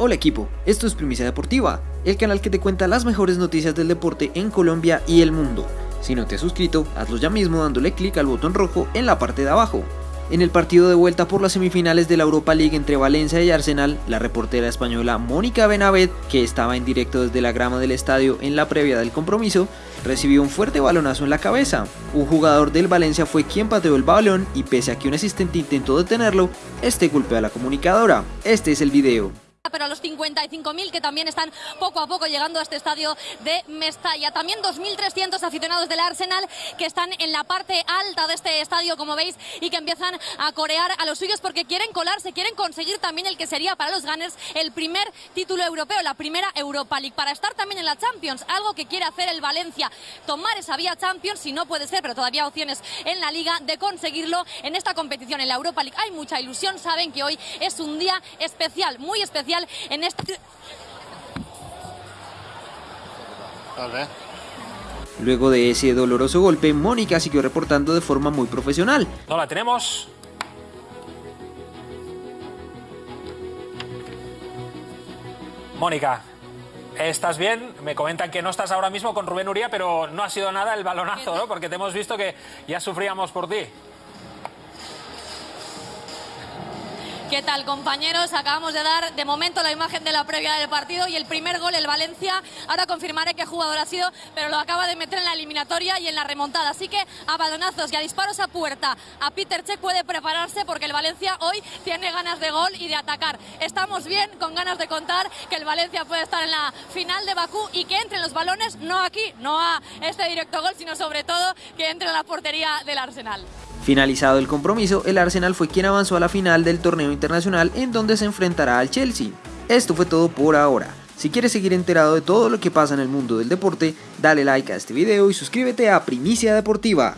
Hola equipo, esto es Primicia Deportiva, el canal que te cuenta las mejores noticias del deporte en Colombia y el mundo. Si no te has suscrito, hazlo ya mismo dándole clic al botón rojo en la parte de abajo. En el partido de vuelta por las semifinales de la Europa League entre Valencia y Arsenal, la reportera española Mónica Benavet, que estaba en directo desde la grama del estadio en la previa del compromiso, recibió un fuerte balonazo en la cabeza. Un jugador del Valencia fue quien pateó el balón y pese a que un asistente intentó detenerlo, este golpeó a la comunicadora. Este es el video pero a los 55.000 que también están poco a poco llegando a este estadio de Mestalla. También 2.300 aficionados del Arsenal que están en la parte alta de este estadio, como veis, y que empiezan a corear a los suyos porque quieren colarse, quieren conseguir también el que sería para los Gunners el primer título europeo, la primera Europa League, para estar también en la Champions, algo que quiere hacer el Valencia, tomar esa vía Champions, si no puede ser, pero todavía opciones en la Liga de conseguirlo en esta competición, en la Europa League. Hay mucha ilusión, saben que hoy es un día especial, muy especial en este... Luego de ese doloroso golpe, Mónica siguió reportando de forma muy profesional. No la tenemos. Mónica, ¿estás bien? Me comentan que no estás ahora mismo con Rubén Uría, pero no ha sido nada el balonazo, ¿no? Porque te hemos visto que ya sufríamos por ti. ¿Qué tal compañeros? Acabamos de dar de momento la imagen de la previa del partido y el primer gol el Valencia. Ahora confirmaré qué jugador ha sido, pero lo acaba de meter en la eliminatoria y en la remontada. Así que a balonazos y a disparos a puerta. A Peter Check puede prepararse porque el Valencia hoy tiene ganas de gol y de atacar. Estamos bien, con ganas de contar que el Valencia puede estar en la final de Bakú y que entren los balones, no aquí, no a este directo gol, sino sobre todo que entre en la portería del Arsenal. Finalizado el compromiso, el Arsenal fue quien avanzó a la final del torneo internacional en donde se enfrentará al Chelsea. Esto fue todo por ahora. Si quieres seguir enterado de todo lo que pasa en el mundo del deporte, dale like a este video y suscríbete a Primicia Deportiva.